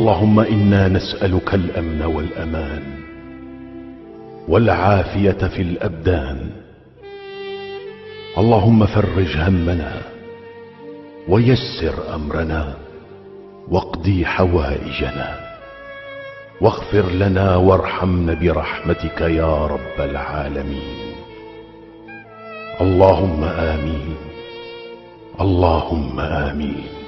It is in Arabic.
اللهم إنا نسألك الأمن والأمان والعافية في الأبدان. اللهم فرج همنا ويسر أمرنا واقضي حوائجنا. واغفر لنا وارحمنا برحمتك يا رب العالمين. اللهم آمين. اللهم آمين.